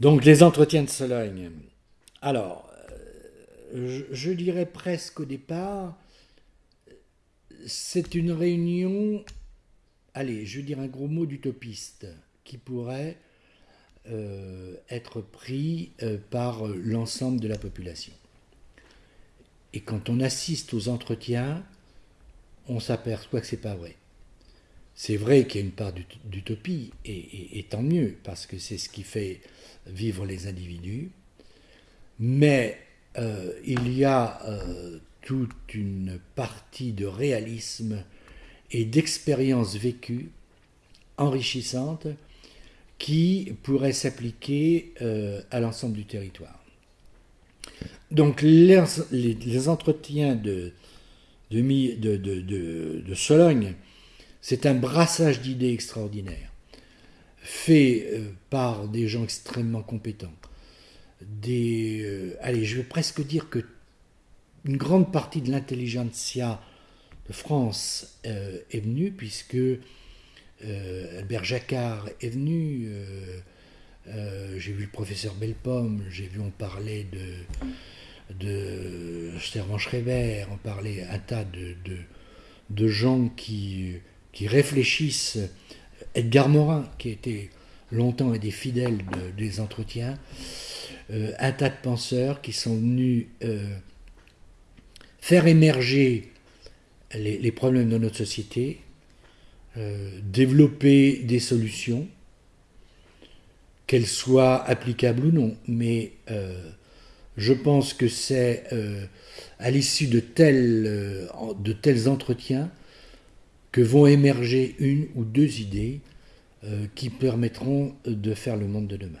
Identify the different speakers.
Speaker 1: Donc les entretiens de Sologne. Alors, euh, je, dirais presque au départ, c'est une réunion, allez, je veux dire un gros mot d'utopiste, qui pourrait euh, être pris euh, par l'ensemble de la population. Et quand on assiste aux entretiens, on s'aperçoit que c'est pas vrai. C'est vrai qu'il y a une part d'utopie, et, tant mieux, parce que c'est ce qui fait vivre les individus, mais euh, il y a euh, toute une partie de réalisme et d'expérience vécue enrichissante qui pourrait s'appliquer euh, à l'ensemble du territoire. Donc les, entretiens de, de, Sologne, c'est un brassage d'idées extraordinaires, fait euh, par des gens extrêmement compétents. Euh, allez, je vais presque dire que une grande partie de l'intelligentsia de France euh, est venue, puisque Albert Jacquard est venu, j'ai vu le professeur Belpomme, j'ai vu on parlait de, de Servan on parlait un tas de, de gens qui qui réfléchissent, Edgar Morin, qui était longtemps un des fidèles des entretiens, euh, un tas de penseurs qui sont venus euh, faire émerger les, problèmes de notre société, euh, développer des solutions, qu'elles soient applicables ou non. Mais je pense que c'est à l'issue de de tels entretiens que vont émerger une ou deux idées euh, qui permettront de faire le monde de demain.